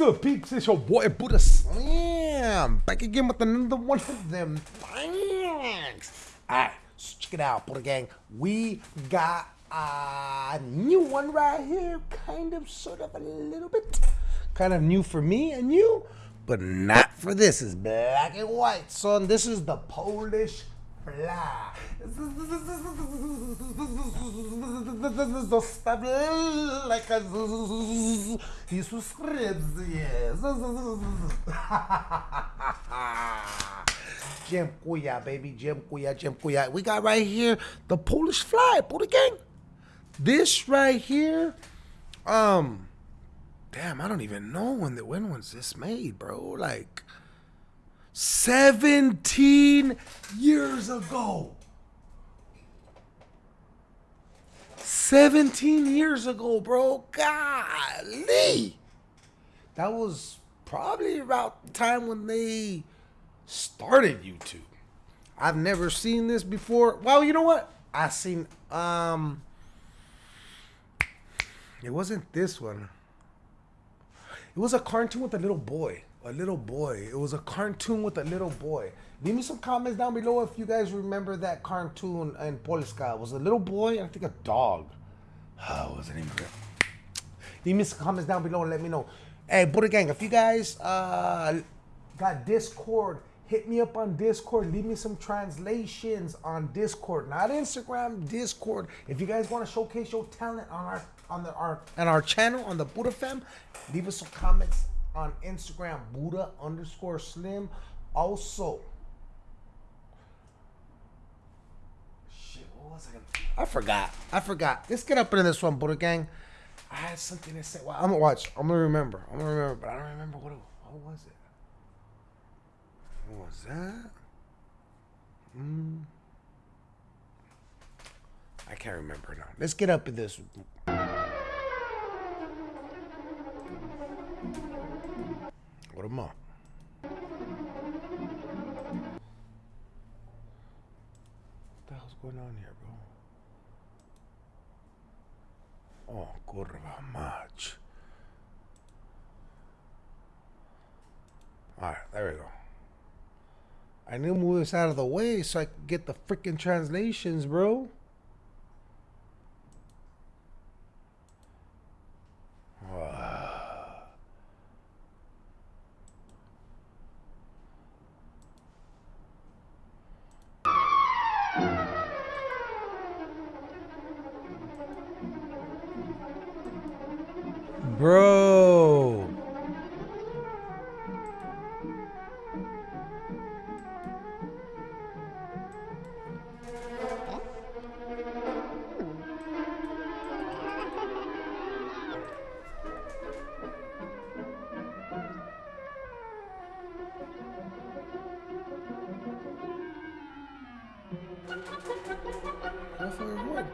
good, peeps? It's your boy Buddha Slim back again with another one of them thanks. Alright, so check it out, Buddha Gang. We got a new one right here, kind of, sort of, a little bit. Kind of new for me and you, but not for this. It's black and white, son. This is the Polish fly. Zostaw like a i subscribe. Dziękuję, baby. Dziękuję, dziękuję. We got right here the Polish fly, Buddha gang. This right here, um, damn, I don't even know when the when was this made, bro. Like 17 years ago. 17 years ago, bro. Golly. That was probably about the time when they started YouTube. I've never seen this before. Well, you know what? I seen um it wasn't this one. It was a cartoon with a little boy. A little boy. It was a cartoon with a little boy. Leave me some comments down below if you guys remember that cartoon in Polska. It was a little boy, I think a dog. Oh, was the name of it? Leave me some comments down below and let me know. Hey, Buddha Gang, if you guys uh, got Discord, hit me up on Discord. Leave me some translations on Discord, not Instagram, Discord. If you guys want to showcase your talent on our on the our on our channel on the Buddha Fam, leave us some comments on Instagram, Buddha underscore Slim. Also, shit, what was I gonna? I forgot. I forgot. Let's get up into this one, Buddha Gang. I had something to say. Well, I'm gonna watch. I'm gonna remember. I'm gonna remember, but I don't remember what. It, what was it? What was that? Hmm. I can't remember now. Let's get up in this. What? What the hell's going on here, bro? Oh, kurwa mać. Alright, there we go. I need to move this out of the way so I can get the freaking translations. Bro. Hopefully it would.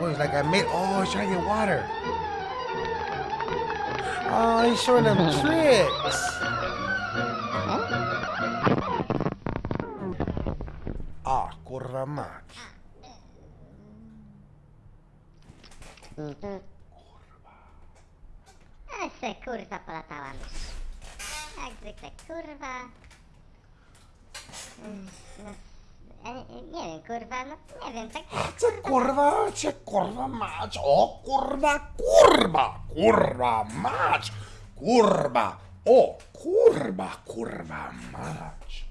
Oh, he's like, I made. Oh, he's trying to get water. Oh, he's showing them tricks. Ah, mać. Se kurwa polatałam już. Jak zwykle kurwa. No, ja nie, nie wiem kurwa, no nie wiem, tak ah, Cię kurwa, cię kurwa mać. O oh, kurwa, kurwa, kurwa mać. Kurwa. O oh, kurwa, kurwa mać.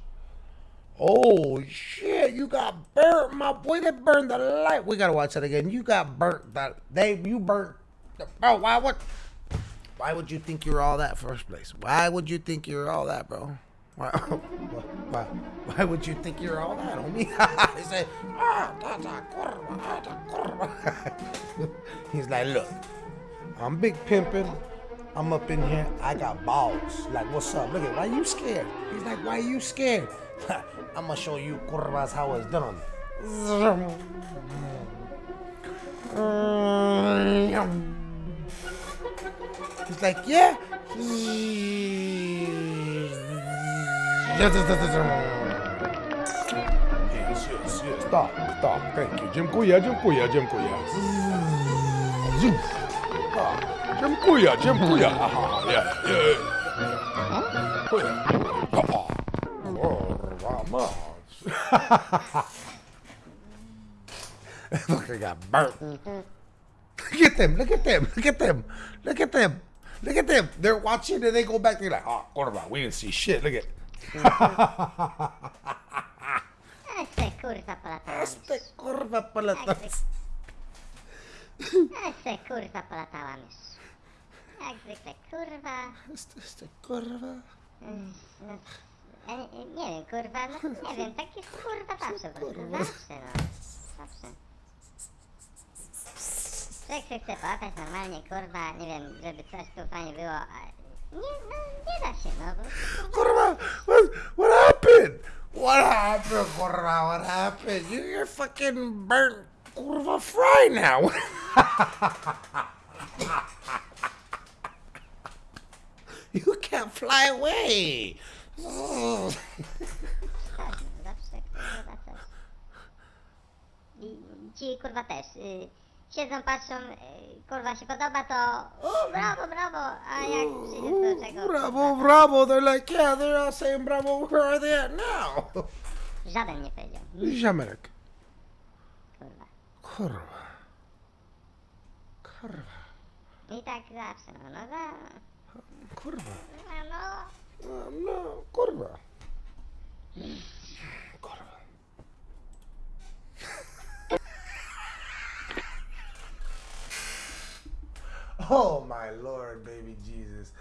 Oh shit, you got burnt, my boy. They burned the light. We gotta watch that again. You got burnt. That they you burnt. The, oh, bro, why what? Why would you think you're all that first place? Why would you think you're all that, bro? Why, why, why would you think you're all that, homie? he said, ah, that's a curva, that's a curva. He's like, look, I'm big pimping. I'm up in here. I got balls. Like, what's up? Look at, why you scared? He's like, why you scared? I'm gonna show you curvas how it's done. Like, yeah. Yes, yes, yes, yes. Tak, tak, thank you. Dziękuję, dziękuję, dziękuję. Dziękuję, dziękuję. Aha, yeah, yeah. Dziękuję. Kurwa mać. Look, I got burnt. Look at them, look at them, look at them, look at them, look at them. They're watching and they go back, they're like, oh, kurwa, we didn't see shit, look at A se kurwa polatałam. Este kurwa polatał. A se kurwa polatałam już. Jak zwykle kurwa. Este, este kurwa. No, ja nie, wiem kurwa, no nie wiem, tak jest kurwa zawsze prostu, zawsze no. Zawsze. Człowiek się chce połapać normalnie kurwa, nie wiem, żeby coś tu fajnie było, a nie, no nie da się no. prostu, kurwa. Kurwa, what, what happened? What happened, kurwa? What happened? You, you're fucking burnt, kurva fry now. you can't fly away. Tak, zawsze kurwa ci kurwa też. Y, siedzą, patrzą, y, kurwa się podoba, to u, brawo, brawo, a jak przyjdzie do czego... Bravo, bravo. They're like, yeah, they're all saying bravo. Where are they at now? Żaden nie powiedział. Ziomek. Kurwa. Kurwa. Kurwa. I tak zawsze, no, no, no, Kurwa. Oh my Lord, baby Jesus.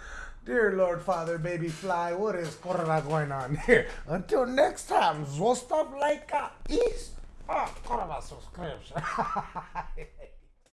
Dear Lord, Father, baby fly, what is kurva going on here? Until next time, zostaw like a east. Ah, kurva subscription.